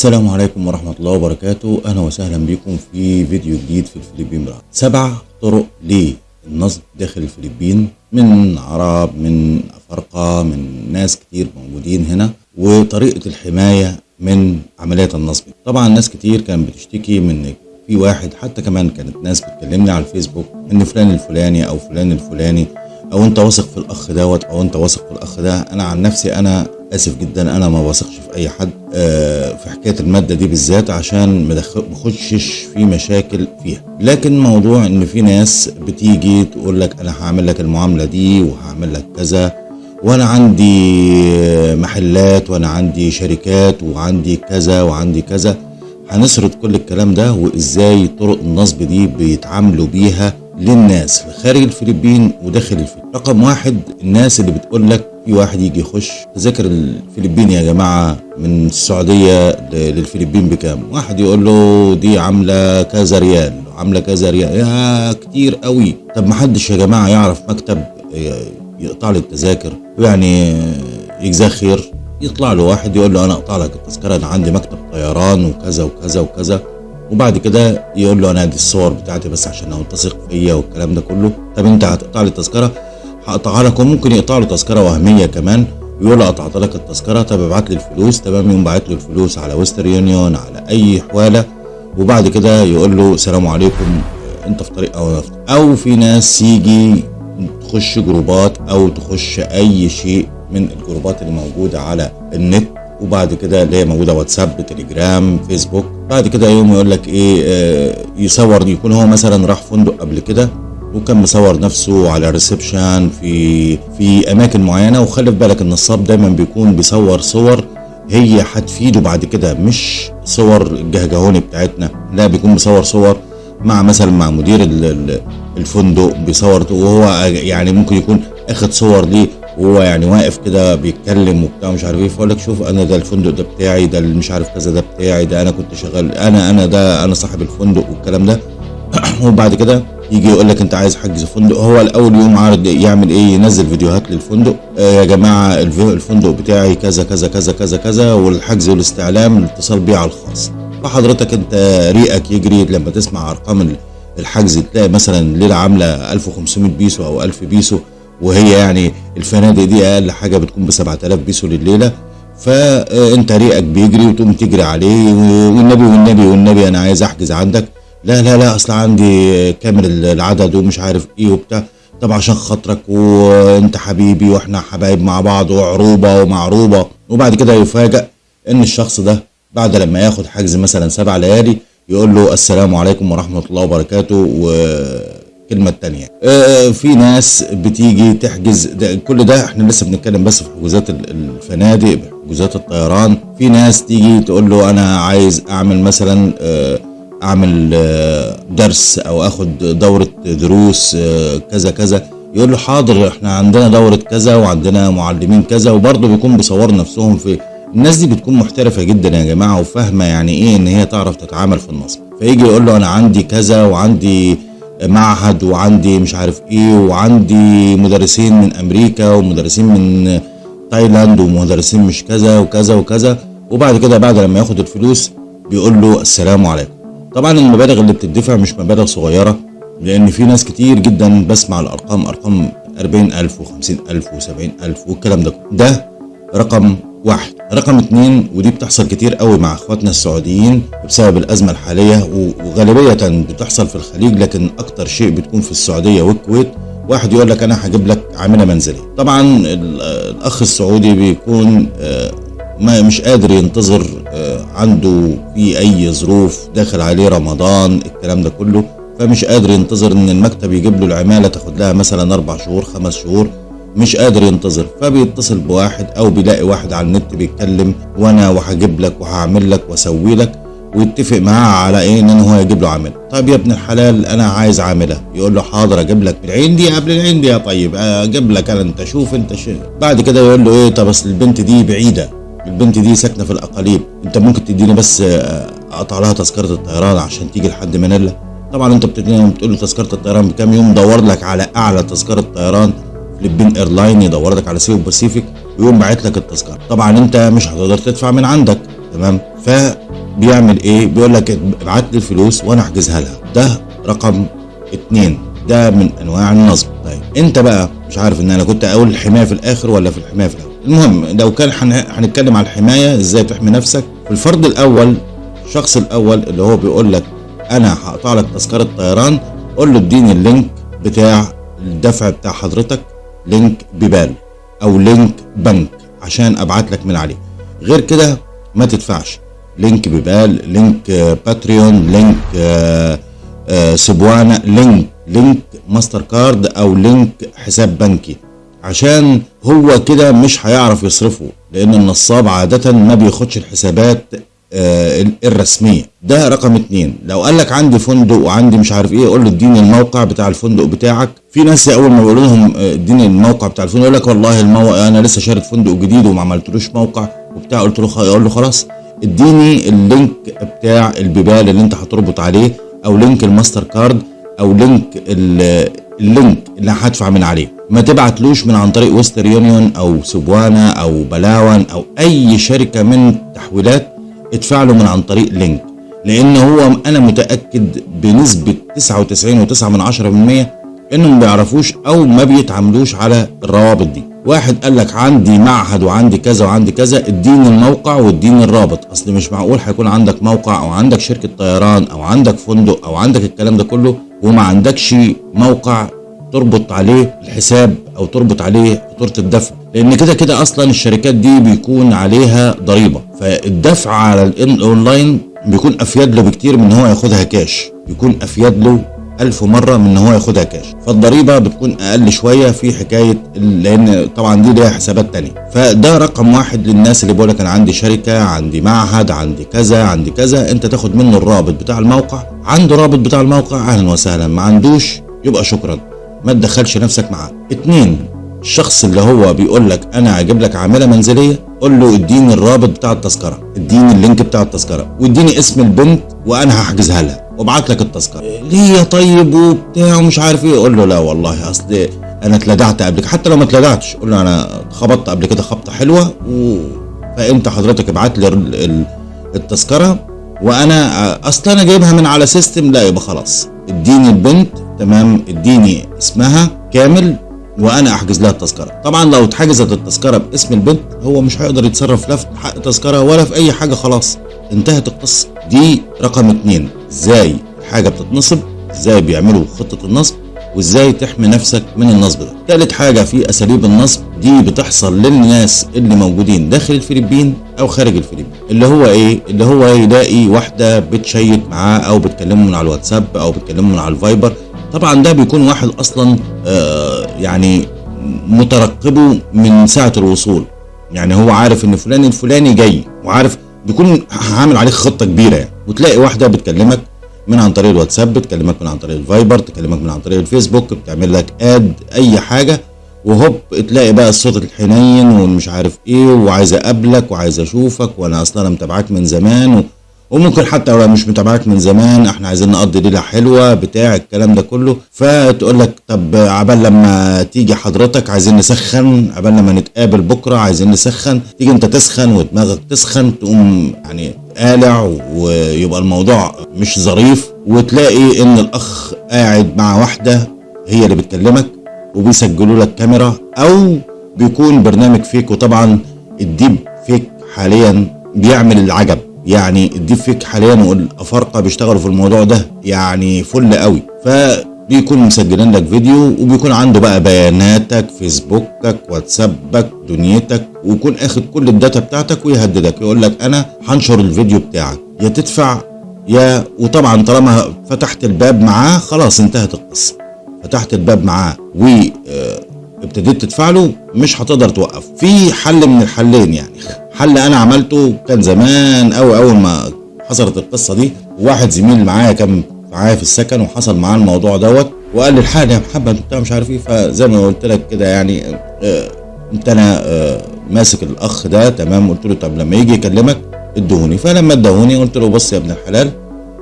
السلام عليكم ورحمة الله وبركاته. أهلا وسهلا بكم في فيديو جديد في الفلبين. براند سبع طرق للنصب داخل الفلبين من عرب من أفارقة من ناس كتير موجودين هنا وطريقة الحماية من عمليات النصب. طبعا ناس كتير كانت بتشتكي من في واحد حتى كمان كانت ناس بتكلمني على الفيسبوك إن فلان الفلاني أو فلان الفلاني أو أنت واثق في الأخ دوت أو أنت واثق في الأخ ده أنا عن نفسي أنا آسف جدا أنا ما بثقش في أي حد آه، في حكاية المادة دي بالذات عشان ما اخشش في مشاكل فيها. لكن موضوع إن في ناس بتيجي تقول لك أنا هعمل لك المعاملة دي وهعمل لك كذا وأنا عندي محلات وأنا عندي شركات وعندي كذا وعندي كذا هنسرد كل الكلام ده وإزاي طرق النصب دي بيتعاملوا بيها للناس خارج الفلبين وداخل الفلبين. رقم واحد الناس اللي بتقول لك في واحد يجي يخش. تذاكر الفلبين يا جماعة من السعودية للفلبين بكام؟ واحد يقول له دي عاملة كذا ريال عاملة كذا ريال. يا كتير قوي. طب محدش يا جماعة يعرف مكتب يقطع لي التذاكر؟ يعني يجزاه خير. يطلع له واحد يقول له أنا أقطع لك التذكرة أنا عندي مكتب طيران وكذا وكذا وكذا. وبعد كده يقول له أنا دي الصور بتاعتي بس عشان هو تثق فيا والكلام ده كله. طب أنت هتقطع لي التذكرة؟ هقطعها لك وممكن يقطع له تذكرة وهمية كمان. ويقول له قطعت لك التذكرة طب ابعت لي الفلوس. تمام يقوم باعت له الفلوس على ويستر يونيون على أي حوالة. وبعد كده يقول له السلام عليكم. أنت في طريق أو طريق. أو في ناس يجي تخش جروبات أو تخش أي شيء من الجروبات اللي موجوده على النت. وبعد كده اللي هي موجودة واتساب تليجرام فيسبوك. بعد كده يوم يقول لك إيه آه، يصور يكون هو مثلا راح فندق قبل كده وكان مصور نفسه على الريسبشن في في أماكن معينة. وخلي بالك النصاب دايما بيكون بيصور صور هي هتفيده بعد كده مش صور الجهجهوني بتاعتنا. لا بيكون مصور صور مع مثلا مع مدير ال- ال- الفندق بيصور وهو يعني ممكن يكون اخد صور ليه وهو يعني واقف كده بيتكلم وبتاع مش عارف إيه فيقول لك شوف أنا ده الفندق ده بتاعي ده اللي مش عارف كذا ده بتاعي ده أنا كنت شغال أنا أنا ده أنا صاحب الفندق والكلام ده. وبعد كده يجي يقول لك أنت عايز حجز فندق. هو الأول يوم عارض يعمل إيه؟ ينزل فيديوهات للفندق. آه يا جماعة الف- الفندق بتاعي كذا كذا كذا كذا كذا والحجز والاستعلام الاتصال بيه على الخاص. فحضرتك أنت ريقك يجري لما تسمع أرقام ال- الحجز تلاقي مثلا ليلة عاملة 1500 بيسو أو 1000 بيسو وهي يعني الفنادق دي أقل حاجة بتكون ب 7000 بيسو لليلة فأنت ريقك بيجري وتقوم تجري عليه والنبي والنبي والنبي أنا عايز أحجز عندك. لا لا لا أصل عندي كامل العدد ومش عارف إيه وبتاع. طب عشان خاطرك وأنت حبيبي وإحنا حبايب مع بعض وعروبة ومعروبة. وبعد كده يفاجأ إن الشخص ده بعد لما ياخد حجز مثلا سبع ليالي يقول له السلام عليكم ورحمة الله وبركاته والكلمة التانية. آه، في ناس بتيجي تحجز ده كل ده إحنا لسه بنتكلم بس في حجوزات ال- الفنادق حجوزات الطيران. في ناس تيجي تقول له أنا عايز أعمل مثلا آه، أعمل آه، درس أو أخد دورة دروس آه، كذا كذا. يقول له حاضر إحنا عندنا دورة كذا وعندنا معلمين كذا وبرضه بيكون بيصوروا نفسهم في الناس دي بتكون محترفة جدا يا جماعة وفاهمة يعني إيه إن هي تعرف تتعامل في النصب. فيجي يقول له أنا عندي كذا وعندي معهد وعندي مش عارف إيه وعندي مدرسين من أمريكا ومدرسين من تايلاند ومدرسين مش كذا وكذا وكذا. وبعد كده بعد لما ياخد الفلوس بيقول له السلام عليكم. طبعا المبالغ اللي بتدفع مش مبالغ صغيرة لأن في ناس كتير جدا بسمع الأرقام أرقام 40000 و50000 و70000 والكلام ده. ده رقم واحد. رقم اتنين ودي بتحصل كتير قوي مع اخواتنا السعوديين بسبب الأزمة الحالية وغالبية بتحصل في الخليج لكن أكتر شيء بتكون في السعودية والكويت. واحد يقول لك أنا هجيب لك عاملة منزلية. طبعا ال- الأخ السعودي بيكون آه، ما مش قادر ينتظر آه، عنده في أي ظروف داخل عليه رمضان الكلام ده كله. فمش قادر ينتظر إن المكتب يجيب له العمالة تاخد لها مثلا أربع شهور خمس شهور. مش قادر ينتظر فبيتصل بواحد أو بيلاقي واحد على النت بيتكلم وأنا وهجيب لك وهعمل لك وأسوي لك ويتفق معاه على إيه؟ إن هو يجيب له عامله طيب يا ابن الحلال أنا عايز عاملة. يقول له حاضر أجيب لك. العين دي قبل العين دي يا طيب أجيب لك أنا أنت شوف أنت شو. بعد كده يقول له إيه؟ طب أصل البنت دي بعيدة. البنت دي ساكنة في الأقاليم. أنت ممكن تديني بس آه، أقطع لها تذكرة الطيران عشان تيجي لحد منيلا؟ طبعا أنت بتقول له تذكرة الطيران بكام؟ يقوم يدور لك على أعلى تذكرة طيران. Philippine Airline يدور لك على Cebu Pacific ويقوم باعت لك التذكرة. طبعا انت مش هتقدر تدفع من عندك تمام؟ بيعمل إيه؟ بيقول لك ابعت لي الفلوس وأنا احجزها لها. ده رقم اتنين. ده من انواع النصب. طيب انت بقى مش عارف ان أنا كنت أقول الحماية في الآخر ولا في الحماية في الأول. المهم لو كان هن- هنتكلم على الحماية إزاي تحمي نفسك؟ في الفرد الأول الشخص الأول اللي هو بيقول لك أنا هقطع لك تذكرة طيران قول له اديني ال link بتاع الدفع بتاع حضرتك link PayPal أو link بنك عشان أبعت لك من عليه. غير كده ما تدفعش. link PayPal link Patreon link Cebuana link link MasterCard أو link حساب بنكي. عشان هو كده مش هيعرف يصرفه لأن النصاب عادة ما بياخدش الحسابات آه، الرسمية. ده رقم اتنين. لو قال لك عندي فندق وعندي مش عارف إيه قول له اديني الموقع بتاع الفندق بتاعك. في ناس اول ما بيقولوا لهم آه، اديني الموقع بتاع الفندق يقول لك والله الموقع أنا لسه شاري فندق جديد وما عملتلوش موقع وبتاع. قلت له يقول له خلاص اديني ال link بتاع ال PayPal اللي انت هتربط عليه أو link ال MasterCard أو link ال- ال link اللي هدفع من عليه. ما تبعتلوش من عن طريق Western Union أو Cebuana أو Palawan أو أي شركة من تحويلات ادفع له من عن طريق link لأن هو أنا متأكد بنسبة 99.9 من 10% إنهم ما بيعرفوش أو ما بيتعاملوش على الروابط دي. واحد قال لك عندي معهد وعندي كذا وعندي كذا اديني الموقع واديني الرابط. أصل مش معقول هيكون عندك موقع أو عندك شركة طيران أو عندك فندق أو عندك الكلام ده كله وما عندكش موقع تربط عليه الحساب أو تربط عليه فاتوره الدفع. لأن كده كده أصلا الشركات دي بيكون عليها ضريبة. فالدفع على الاونلاين بيكون أفيد له بكتير من إن هو ياخدها كاش بيكون أفيد له ألف مرة من إن هو ياخدها كاش فالضريبة بتكون أقل شوية في حكاية لأن طبعا دي ليها حسابات تانية. فده رقم واحد للناس اللي بيقولك أنا عندي شركة عندي معهد عندي كذا عندي كذا. أنت تاخد منه الرابط بتاع الموقع. عنده رابط بتاع الموقع أهلا وسهلا. ما عندوش يبقى شكرا. ما تدخلش نفسك معاه. اتنين الشخص اللي هو بيقول لك أنا هجيب لك عاملة منزلية قول له اديني الرابط بتاع التذكرة اديني ال link بتاع التذكرة واديني اسم البنت وأنا هحجزها لها وابعت لك التذكرة. ليه يا طيب وبتاع ومش عارف إيه؟ قول له لا والله أصل أنا اتلدعت قبل كده حتى لو ما اتلدعتش قول له أنا خبطت قبل كده خبطة حلوة و... فانت حضرتك ابعت لي ال- ال- التذكرة؟ وأنا أصل أنا جايبها من على system لا يبقى خلاص. اديني البنت تمام؟ اديني اسمها كامل وأنا أحجز لها التذكرة. طبعا لو اتحجزت التذكرة باسم البنت هو مش هيقدر يتصرف لا في حق تذكرة ولا في أي حاجة خلاص. انتهت القصة. دي رقم اتنين. إزاي حاجة بتتنصب؟ إزاي بيعملوا خطة النصب؟ وإزاي تحمي نفسك من النصب ده؟ تالت حاجة في أساليب النصب دي بتحصل للناس اللي موجودين داخل الفلبين أو خارج الفلبين. اللي هو إيه؟ اللي هو يلاقي واحدة بتشيت معاه أو بتكلمه من على الواتساب أو بتكلمه من على ال Viber طبعا ده بيكون واحد أصلا آه يعني مترقبه من ساعة الوصول. يعني هو عارف إن فلان الفلاني جاي وعارف بيكون عامل عليك خطة كبيرة. يعني وتلاقي واحدة بتكلمك من عن طريق الواتساب بتكلمك من عن طريق الفايبر تكلمك من عن طريق الفيسبوك بتعمل لك اد أي حاجة. وهوب تلاقي بقى الصوت الحنين ومش عارف إيه وعايز أقابلك وعايز أشوفك وأنا أصلا أنا متابعاك من زمان و... وممكن حتى لو مش متابعاك من زمان إحنا عايزين نقضي ليلة حلوة بتاع الكلام ده كله. فتقول لك طب عبال لما تيجي حضرتك عايزين نسخن عبال لما نتقابل بكرة عايزين نسخن. تيجي انت تسخن ودماغك تسخن تقوم يعني قالع ويبقى الموضوع مش ظريف. وتلاقي ان الأخ قاعد مع واحدة هي اللي بتكلمك وبيسجلوا لك كاميرا أو بيكون برنامج فيك وطبعا ال deep fake حاليا بيعمل العجب. يعني ال deep fake حاليا والأفارقة بيشتغلوا في الموضوع ده يعني فل قوي. فبيكون مسجلين لك فيديو وبيكون عنده بقى بياناتك فيسبوكك واتسابك دنيتك ويكون أخد كل ال data بتاعتك ويهددك. يقول لك أنا هنشر الفيديو بتاعك. يا تدفع يا وطبعا طالما فتحت الباب معاه خلاص انتهت القصة. فتحت الباب معاه و آه، ابتديت تدفع له مش هتقدر توقف. في حل من الحلين يعني. حل أنا عملته كان زمان قوي أول ما حصلت القصة دي. واحد زميل معايا كان معايا في السكن وحصل معاه الموضوع دوت وقال لي الحقني يا محمد بتاع مش عارف إيه. فزي ما قلت لك كده يعني آه، قمت أنا آه، ماسك الأخ ده تمام؟ قلت له طب لما يجي يكلمك ادهوني. فلما ادهوني قلت له بص يا ابن الحلال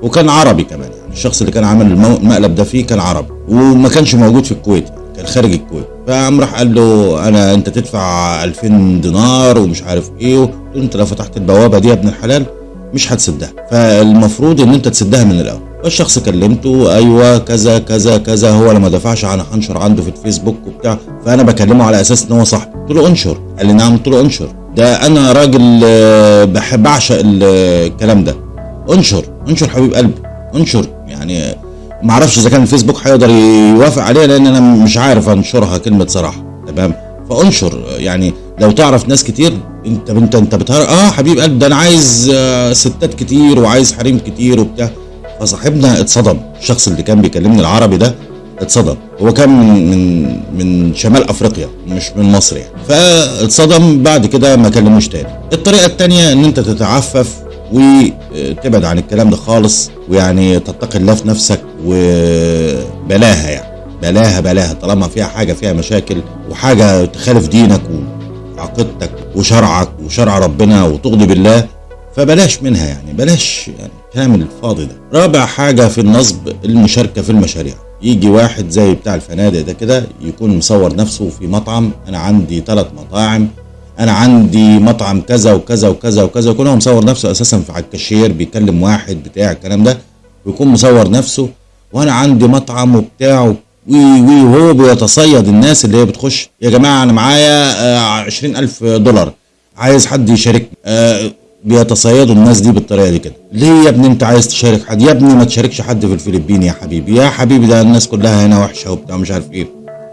وكان عربي كمان يعني. الشخص اللي كان عامل المقلب ده فيه كان عربي وما كانش موجود في الكويت. كان خارج الكويت. فقام راح قال له أنا أنت تدفع 2000 دينار ومش عارف إيه قلت له انت لو فتحت البوابة دي يا ابن الحلال مش هتسدها. فالمفروض إن أنت تسدها من الأول. الشخص كلمته أيوه كذا كذا كذا هو لما دفعش أنا هنشر عنده في الفيسبوك وبتاع. فأنا بكلمه على أساس إن هو صاحبي. قلت له أنشر. قال لي نعم. قلت له أنشر. ده أنا راجل آه، بحب اعشق ال- الكلام ده. أنشر. أنشر حبيب قلبي. أنشر. يعني ما أعرفش إذا كان الفيسبوك هيقدر يوافق عليها لأن أنا مش عارف أنشرها كلمة صراحة تمام؟ فأنشر يعني لو تعرف ناس كتير انت انت أنت بتهرج آه حبيب قلبي ده أنا عايز آه، ستات كتير وعايز حريم كتير وبتاع. فصاحبنا اتصدم الشخص اللي كان بيكلمني العربي ده اتصدم. هو كان من من من شمال أفريقيا مش من مصر يعني. فاتصدم بعد كده ما كلموش تاني. الطريقة التانية إن أنت تتعفف وتبعد عن الكلام ده خالص ويعني تتقي الله في نفسك. وبلاها يعني. بلاها بلاها. طالما فيها حاجة فيها مشاكل وحاجة تخالف دينك وعقيدتك وشرعك وشرع ربنا وتغضب الله فبلاش منها يعني. بلاش يعني كلام الفاضي ده. رابع حاجة في النصب المشاركة في المشاريع. يجي واحد زي بتاع الفنادق ده كده يكون مصور نفسه في مطعم أنا عندي ثلاث مطاعم أنا عندي مطعم كذا وكذا وكذا وكذا يكون هو مصور نفسه أساسا في على الكاشير بيكلم واحد بتاع الكلام ده ويكون مصور نفسه وأنا عندي مطعم وبتاع وي وهو بيتصيد الناس اللي هي بتخش يا جماعة أنا معايا عشرين ألف دولار. عايز حد يشاركني. آه بيتصيدوا الناس دي بالطريقة دي كده. ليه يا ابني أنت عايز تشارك حد؟ يا ابني ما تشاركش حد في الفلبين يا حبيبي. يا حبيبي ده الناس كلها هنا وحشة وبتاع مش عارف إيه.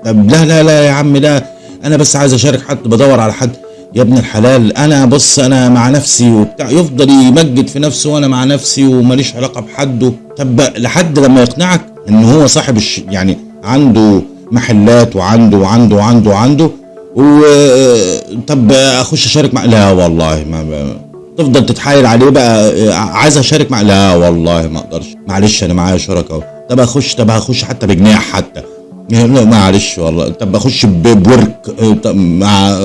طب لا لا لا يا عم لا. أنا بس عايز أشارك حد بدور على حد. يا ابن الحلال أنا بص أنا مع نفسي وبتاع. يفضل يمجد في نفسه وأنا مع نفسي وماليش علاقة بحد طب لحد لما يقنعك إن هو صاحب الش... يعني عنده محلات وعنده وعنده وعنده وعنده و طب أخش أشارك مع لا والله ما, تفضل تتحايل عليه بقى عايز أشارك مع لا والله ما أقدرش. معلش أنا معايا شركاء طب أخش طب هخش حتى بجناح حتى. معلش والله. طب أخش بورك طب مع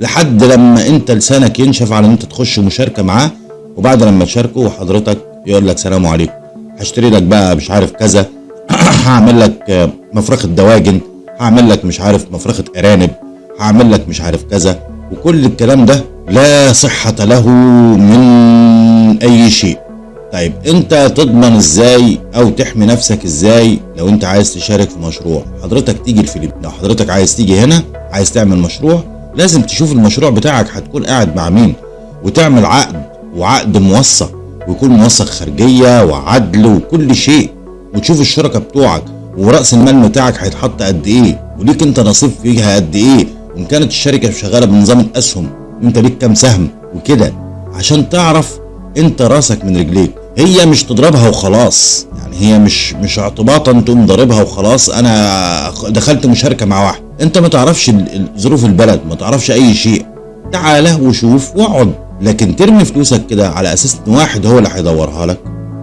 لحد لما انت لسانك ينشف على ان انت تخش مشاركة معاه وبعد لما تشاركه وحضرتك يقول لك سلام عليكم. هشتري لك بقى مش عارف كذا هعمل لك مفرخة دواجن هعمل لك مش عارف مفرخة ارانب هعمل لك مش عارف كذا. وكل الكلام ده لا صحة له من أي شيء. طيب أنت تضمن إزاي أو تحمي نفسك إزاي لو أنت عايز تشارك في مشروع؟ حضرتك تيجي الفلبين لو حضرتك عايز تيجي هنا عايز تعمل مشروع لازم تشوف المشروع بتاعك هتكون قاعد مع مين وتعمل عقد وعقد موثق ويكون موثق خارجية وعدل وكل شيء. وتشوف الشركة بتوعك ورأس المال بتاعك هيتحط قد إيه وليك أنت نصيب فيها قد إيه. وإن كانت الشركة شغالة بنظام الأسهم أنت ليك كام سهم؟ وكده. عشان تعرف أنت رأسك من رجليك. هي مش تضربها وخلاص. يعني هي مش مش اعتباطا تقوم ضاربها وخلاص. أنا دخلت مشاركة مع واحد. انت ما تعرفش ظروف البلد ما تعرفش أي شيء. تعالى وشوف واقعد لكن ترمي فلوسك كده على أساس إن واحد هو اللي هيدورها لك.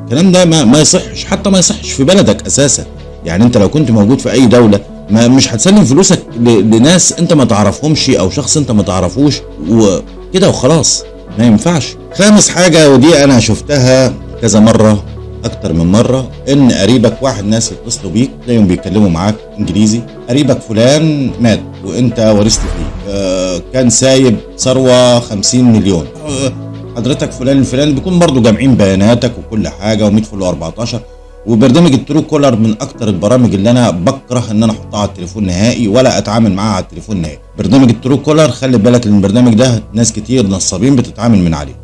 الكلام ده ما, ما يصحش حتى ما يصحش في بلدك أساسا. يعني أنت لو كنت موجود في أي دولة ما مش هتسلم فلوسك لناس أنت ما تعرفهمش أو شخص أنت ما تعرفوش. وكده وخلاص. ما ينفعش. خامس حاجة ودي أنا شفتها كذا مرة. أكتر من مرة إن قريبك واحد ناس يتصلوا بيك تلاقيهم بيتكلموا معاك إنجليزي. قريبك فلان مات وأنت ورثت فيه. آه كان سايب ثروة 50 مليون. آه حضرتك فلان الفلاني بيكون برضو جامعين بياناتك وكل حاجة و100 فل 14 وبرنامج ال Truecaller من أكتر البرامج اللي أنا بكره إن أنا أحطها على التليفون نهائي ولا أتعامل معاها على التليفون نهائي. برنامج ال Truecaller خلي بالك إن البرنامج ده ناس كتير نصابين بتتعامل من عليه.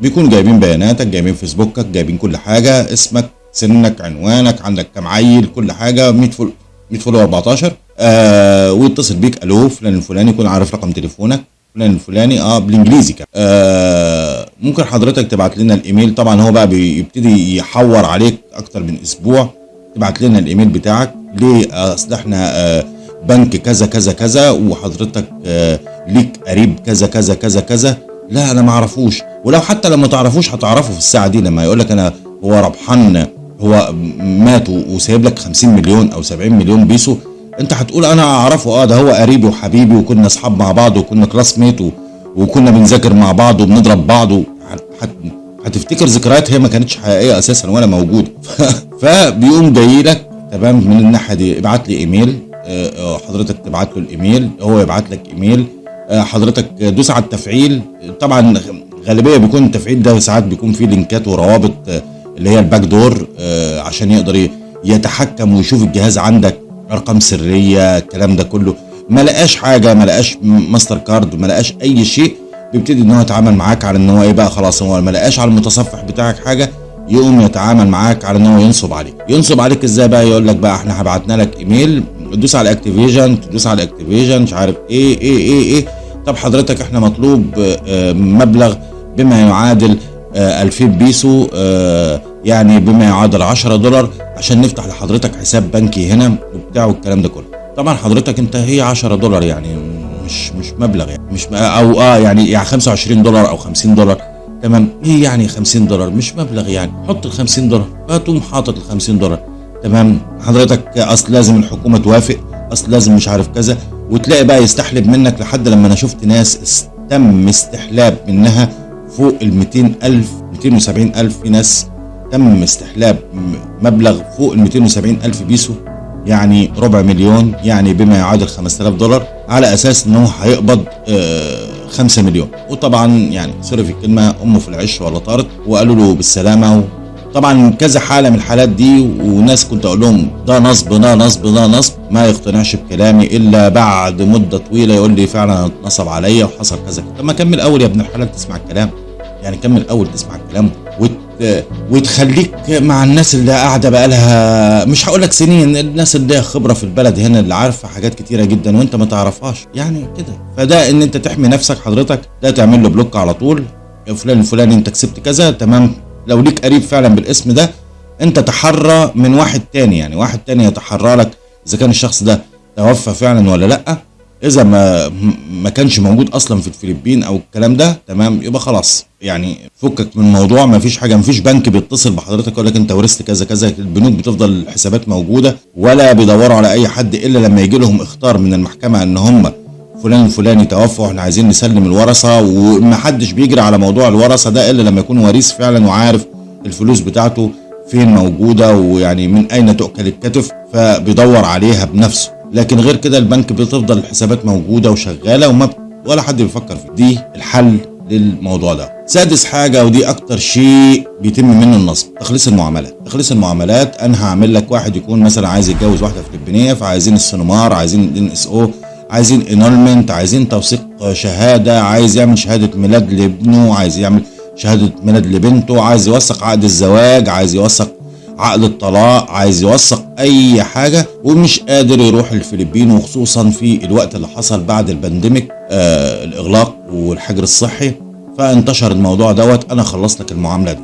فبيكونوا جايبين بياناتك جايبين فيسبوكك جايبين كل حاجة اسمك سنك عنوانك عندك كام عيل كل حاجة 100 فل 100 فل 14 آه ويتصل بيك ألو فلان الفلاني يكون عارف رقم تليفونك. فلان الفلاني آه بالإنجليزي كمان آه ممكن حضرتك تبعت لنا الإيميل. طبعا هو بقى بيبتدي يحور عليك أكتر من أسبوع. تبعت لنا الإيميل بتاعك. ليه؟ أصل إحنا آه بنك كذا كذا كذا وحضرتك آه ليك قريب كذا كذا كذا كذا. لا أنا ما أعرفوش. ولو حتى لما تعرفوش هتعرفه في الساعة دي لما يقول لك أنا هو ربحان هو مات وسايب لك 50 مليون أو 70 مليون بيسو أنت هتقول أنا أعرفه آه ده هو قريبي وحبيبي وكنا أصحاب مع بعض وكنا classmate وكنا بنذاكر مع بعض وبنضرب بعض هت... هتفتكر ذكريات هي ما كانتش حقيقية أساسا ولا موجودة. فبيقوم جاي لك تمام من الناحية دي ابعت لي إيميل حضرتك تبعت له الإيميل هو يبعت لك إيميل حضرتك دوس على التفعيل طبعا غالبيه بيكون التفعيل ده ساعات بيكون فيه لينكات وروابط آه، اللي هي ال back door آه، عشان يقدر يتحكم ويشوف الجهاز عندك أرقام سرية الكلام ده كله. ما لقاش حاجة ما لقاش ماستر كارد ما لقاش أي شيء بيبتدي إن هو يتعامل معاك على إن هو إيه بقى خلاص هو ما لقاش على المتصفح بتاعك حاجة يقوم يتعامل معاك على إن هو ينصب عليك. ينصب عليك إزاي بقى؟ يقول لك بقى إحنا بعتنا لك إيميل تدوس على activation تدوس على activation مش عارف إيه إيه إيه إيه. طب حضرتك إحنا مطلوب آه، مبلغ بما يعادل آه، 2000 بيسو آه، يعني بما يعادل 10 دولار عشان نفتح لحضرتك حساب بنكي هنا وبتاع والكلام ده كله. طبعا حضرتك انت هي 10 دولار يعني مش مش مبلغ يعني مش أو آه يعني يعني 25 دولار أو 50 دولار. تمام؟ إيه يعني 50 دولار مش مبلغ يعني. حط ال 50 دولار فتقوم حاطط ال 50 دولار. تمام؟ حضرتك اصل لازم الحكومة توافق اصل لازم مش عارف كذا وتلاقي بقى يستحلب منك لحد لما أنا شفت ناس تم استحلاب منها فوق ال 200 ألف 270 ألف في ناس تم استحلاب مبلغ فوق ال 270 ألف بيسو يعني ربع مليون يعني بما يعادل 5000 دولار على أساس إن هو هيقبض آه 5 مليون. وطبعا يعني سوري في الكلمة أمه في العش ولا طارت وقالوا له بالسلامة. طبعا كذا حالة من الحالات دي وناس كنت أقول لهم ده نصب ده نصب ده نصب ما يقتنعش بكلامي إلا بعد مدة طويلة يقول لي فعلا اتنصب عليا وحصل كذا. طب ما كمل أول يا ابن الحلال تسمع الكلام. يعني كمل اول تسمع الكلام وت... وتخليك مع الناس اللي قاعدة بقى لها مش هقول لك سنين الناس اللي ليها خبرة في البلد هنا اللي عارفة حاجات كتيرة جدا وأنت ما تعرفهاش. يعني كده. فده إن أنت تحمي نفسك حضرتك ده تعمل له بلوك على طول. فلان الفلاني أنت كسبت كذا تمام. لو ليك قريب فعلا بالاسم ده أنت تحرى من واحد تاني. يعني واحد تاني يتحرى لك إذا كان الشخص ده توفى فعلا ولا لأ. إذا ما ما كانش موجود أصلا في الفلبين أو الكلام ده تمام يبقى خلاص. يعني فكك من الموضوع ما فيش حاجة ما فيش بنك بيتصل بحضرتك يقول لك أنت ورثت كذا كذا البنوك بتفضل الحسابات موجودة ولا بيدوروا على أي حد إلا لما يجي لهم اختار من المحكمة إن هم فلان الفلاني توفى وإحنا عايزين نسلم الورثة ومحدش بيجري على موضوع الورثة ده إلا لما يكون وريث فعلا وعارف الفلوس بتاعته فين موجودة ويعني من أين تؤكل الكتف فبيدور عليها بنفسه. لكن غير كده البنك بتفضل الحسابات موجودة وشغالة وما. ولا حد بيفكر فيه دي الحل للموضوع ده سادس حاجة ودي أكتر شيء بيتم منه النصب تخليص المعاملات تخليص المعاملات أنا هعمل لك واحد يكون مثلا عايز يتجوز واحدة فلبينية فعايزين ال CENOMAR عايزين ال NSO عايزين annulment عايزين توثيق شهادة عايز يعمل شهادة ميلاد لابنه عايز يعمل شهادة ميلاد لبنته عايز يوثق عقد الزواج عايز يوثق عقد الطلاق عايز يوثق أي حاجة ومش قادر يروح الفلبين وخصوصا في الوقت اللي حصل بعد ال pandemic آه الإغلاق والحجر الصحي. فانتشر الموضوع دوت أنا خلصت لك المعاملة دي.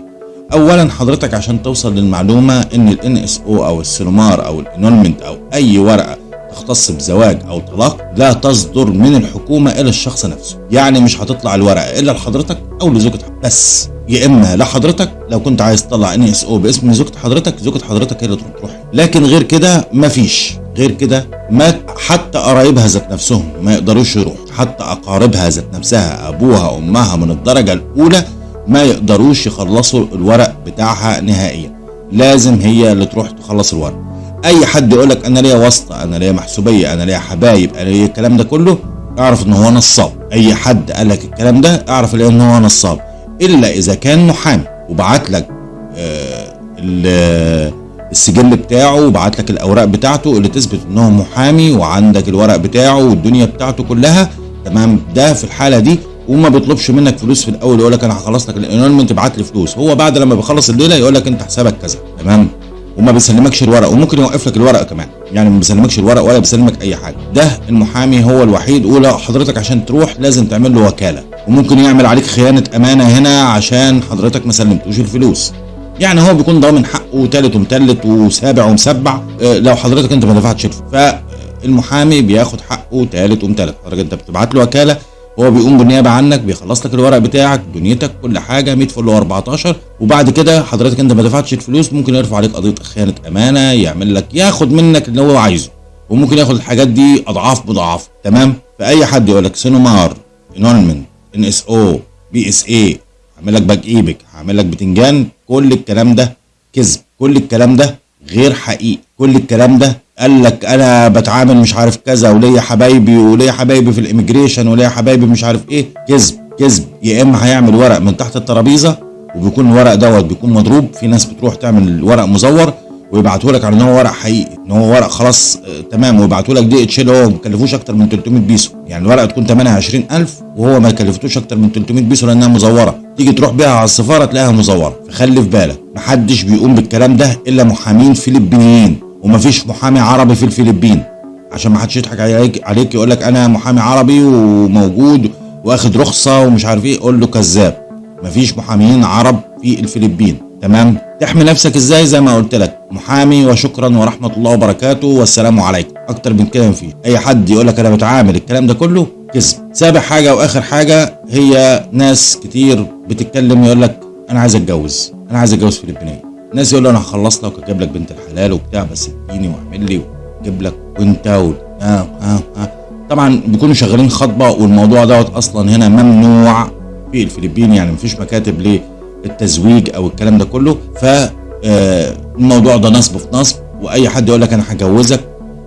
اولا حضرتك عشان توصل للمعلومة إن ال NSO أو ال CENOMAR أو ال annulment أو أي ورقة تختص بزواج أو طلاق لا تصدر من الحكومة إلى الشخص نفسه. يعني مش هتطلع الورقة إلا لحضرتك أو لزوجتك بس. يا إما لحضرتك لو كنت عايز تطلع NSO باسم زوجة حضرتك زوجة حضرتك هي اللي تروح لكن غير كده مفيش غير كده ما حتى قرايبها ذات نفسهم ما يقدروش يروحوا. حتى أقاربها ذات نفسها أبوها أمها من الدرجة الأولى ما يقدروش يخلصوا الورق بتاعها نهائيا. لازم هي اللي تروح تخلص الورق. أي حد يقول لك أنا ليا واسطة أنا ليا محسوبية أنا ليا حبايب أنا ليا الكلام ده كله اعرف إن هو نصاب. أي حد قال لك الكلام ده اعرف إن هو نصاب. إلا إذا كان محامي وبعت لك آه السجل بتاعه وبعت لك الأوراق بتاعته اللي تثبت ان هو محامي وعندك الورق بتاعه والدنيا بتاعته كلها تمام؟ ده في الحالة دي وما بيطلبش منك فلوس في الأول يقول لك أنا هخلص لك الانولمنت ابعت لي فلوس. هو بعد لما بيخلص الليلة يقول لك أنت حسابك كذا تمام؟ وما بيسلمكش الورق وممكن يوقف لك الورق كمان. يعني ما بيسلمكش الورق ولا بيسلمك أي حاجة. ده المحامي هو الوحيد ولو حضرتك عشان تروح لازم تعمل له وكالة. وممكن يعمل عليك خيانة أمانة هنا عشان حضرتك ما سلمتوش الفلوس. يعني هو بيكون ضامن حقه تالت ومتلت وسابع ومسبع لو حضرتك أنت ما دفعتش الفلوس. فالمحامي بياخد حقه تالت ومتلت. حضرتك أنت بتبعت له وكالة هو بيقوم بالنيابة عنك بيخلص لك الورق بتاعك دنيتك كل حاجة 100 فل و14 وبعد كده حضرتك انت ما دفعتش الفلوس ممكن يرفع عليك قضية خيانة أمانة يعمل لك ياخد منك اللي هو عايزه. وممكن ياخد الحاجات دي أضعاف مضاعفه تمام؟ فأي حد يقول لك سينومار انولمنت إن إس أو بي إس اي هعمل لك باك إيبك هعمل لك بتنجان كل الكلام ده كذب كل الكلام ده غير حقيقي. كل الكلام ده. قال لك أنا بتعامل مش عارف كذا وليا حبايبي وليا حبايبي في ال immigration وليا حبايبي مش عارف إيه. كذب كذب. يا إما هيعمل ورق من تحت الترابيزة وبيكون الورق دوت بيكون مضروب. في ناس بتروح تعمل ورق مزور ويبعتوا لك على إن هو ورق حقيقي إن هو ورق خلاص آه، تمام. ويبعتوا لك DHL هو ما كلفوش أكتر من 300 بيسو. يعني الورقة تكون ثمنها 20000 وهو ما كلفتوش أكتر من 300 بيسو لأنها مزورة. تيجي تروح بيها على السفارة تلاقيها مزورة. فخلي في بالك محدش بيقوم بالكلام ده إلا محامين فلبينيين. ومفيش محامي عربي في الفلبين. عشان ما حدش يضحك عليك عليك يقول لك أنا محامي عربي وموجود واخد رخصة ومش عارف إيه قول له كذاب. مفيش محاميين عرب في الفلبين. تمام؟ تحمي نفسك إزاي؟ زي ما قلت لك محامي وشكرا ورحمة الله وبركاته والسلام عليكم. أكتر من كده مفيش. أي حد يقول لك أنا بتعامل الكلام ده كله كذب. سابع حاجة وآخر حاجة هي ناس كتير بتتكلم يقول لك أنا عايز أتجوز. أنا عايز أتجوز فلبينية. ناس يقول أنا هخلص لك وأجيب لك بنت الحلال وبتاع بس اديني واعمل لي وأجيب لك وأنت و... آه آه آه. طبعا بيكونوا شغالين خطبة والموضوع دوت أصلا هنا ممنوع في الفلبين يعني مفيش مكاتب للتزويج أو الكلام ده كله فالموضوع ده نصب في نصب وأي حد يقول لك أنا هجوزك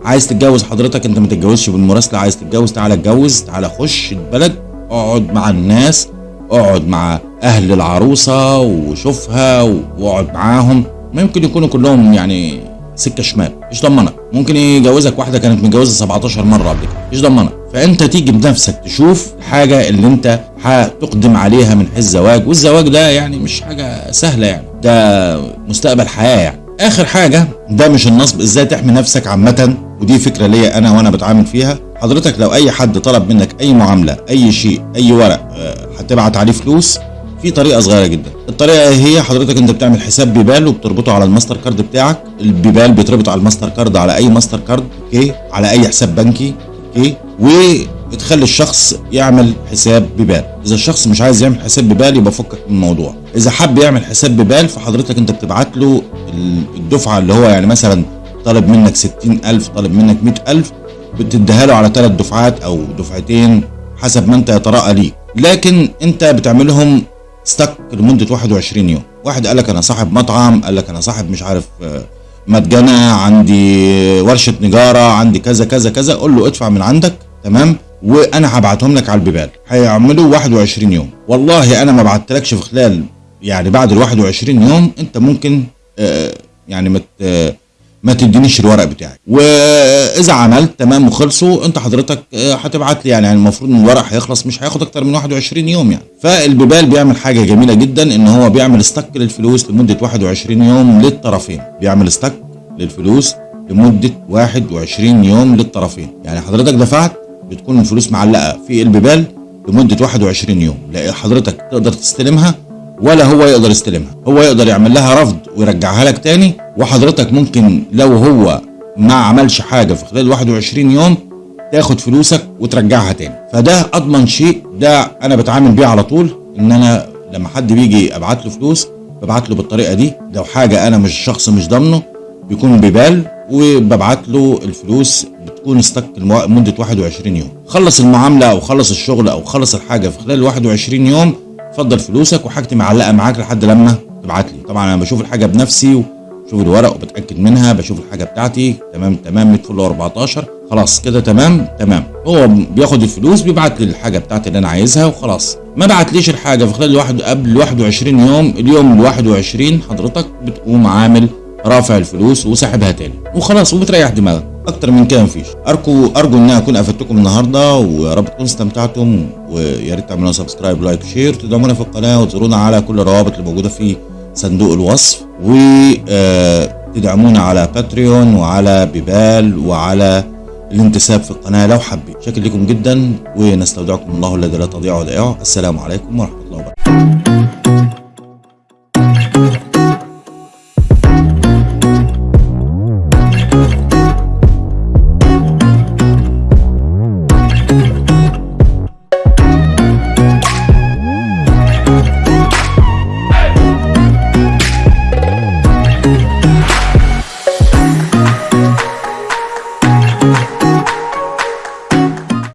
عايز تتجوز حضرتك أنت ما تتجوزش بالمراسلة عايز تتجوز تعالى اتجوز تعالى خش البلد اقعد مع الناس اقعد مع أهل العروسة وشوفها واقعد معاهم. ممكن يكونوا كلهم يعني سكة شمال. مش ضمنك. ممكن يجوزك واحدة كانت متجوزة 17 مرة قبل كده. مش ضمنك. فانت تيجي بنفسك تشوف الحاجة اللي انت هتقدم عليها من حيث الزواج والزواج ده يعني مش حاجة سهلة يعني. ده مستقبل حياة يعني. آخر حاجة ده مش النصب. إزاي تحمي نفسك عامة؟ ودي فكرة ليا أنا وأنا بتعامل فيها. حضرتك لو أي حد طلب منك أي معاملة أي شيء أي ورق آه، هتبعت عليه فلوس في طريقة صغيرة جدا. الطريقة هي حضرتك أنت بتعمل حساب PayPal وبتربطه على الماستر كارد بتاعك. ال PayPal بيتربط على الماستر كارد على أي ماستر كارد okay؟ على أي حساب بنكي أوكي؟ وتخلي الشخص يعمل حساب ببال إذا الشخص مش عايز يعمل حساب ببال يبقى فكك من الموضوع. إذا حب يعمل حساب ببال فحضرتك أنت بتبعت له الدفعة اللي هو يعني مثلا طالب منك 60000 طالب منك 100000 بتديها له على ثلاث دفعات أو دفعتين حسب ما أنت يتراءى ليك لكن أنت بتعملهم ستك لمدة 21 يوم. واحد قال لك أنا صاحب مطعم قال لك أنا صاحب مش عارف آه، متجنة عندي ورشة نجارة عندي كذا كذا كذا. قول له ادفع من عندك تمام؟ وأنا هبعتهم لك على البيبال. هيعملوا 21 يوم. والله أنا ما بعتلكش في خلال يعني بعد ال 21 يوم أنت ممكن آه يعني مت ما تدينيش الورق بتاعي. وإذا عملت تمام وخلصوا أنت حضرتك آه، هتبعت لي يعني, يعني المفروض إن الورق هيخلص مش هياخد أكتر من 21 يوم يعني. فالبيبال بيعمل حاجة جميلة جدا إن هو بيعمل استك للفلوس لمدة 21 يوم للطرفين. بيعمل استك للفلوس لمدة 21 يوم للطرفين. يعني حضرتك دفعت بتكون الفلوس معلقة في البيبال لمدة 21 يوم. لأ حضرتك تقدر تستلمها ولا هو يقدر يستلمها. هو يقدر يعمل لها رفض ويرجعها لك تاني وحضرتك ممكن لو هو ما عملش حاجة في خلال 21 يوم تاخد فلوسك وترجعها تاني. فده أضمن شيء ده أنا بتعامل بيه على طول إن أنا لما حد بيجي أبعت له فلوس ببعت له بالطريقة دي. لو حاجة أنا مش شخص مش ضامنه بيكون ببال وببعت له الفلوس بتكون استك لمدة 21 يوم. خلص المعاملة أو خلص الشغل أو خلص الحاجة في خلال 21 يوم اتفضل فلوسك وحاجتي معلقة معاك لحد لما تبعت لي. طبعا أنا بشوف الحاجة بنفسي وبشوف الورق وبتأكد منها بشوف الحاجة بتاعتي. تمام تمام 100 فل 14 خلاص كده تمام تمام. هو بياخد الفلوس بيبعت لي الحاجة بتاعتي اللي أنا عايزها وخلاص. ما بعتليش الحاجة في خلال الواحد قبل 21 يوم اليوم ال 21 حضرتك بتقوم عامل رافع الفلوس وساحبها تاني. وخلاص وبتريح دماغك. أكتر من كده مفيش. ارجو أرجو ان أكون افدتكم النهارده ويا رب تكونوا استمتعتم ويا ريت تعملوا subscribe like و share تدعمونا في القناة وتزورونا على كل الروابط اللي موجودة في صندوق الوصف وتدعمونا على Patreon وعلى PayPal وعلى الانتساب في القناة لو حبيت. شكرا لكم جدا ونستودعكم الله الذي لا تضيع ودائعه السلام عليكم ورحمة الله وبركاته.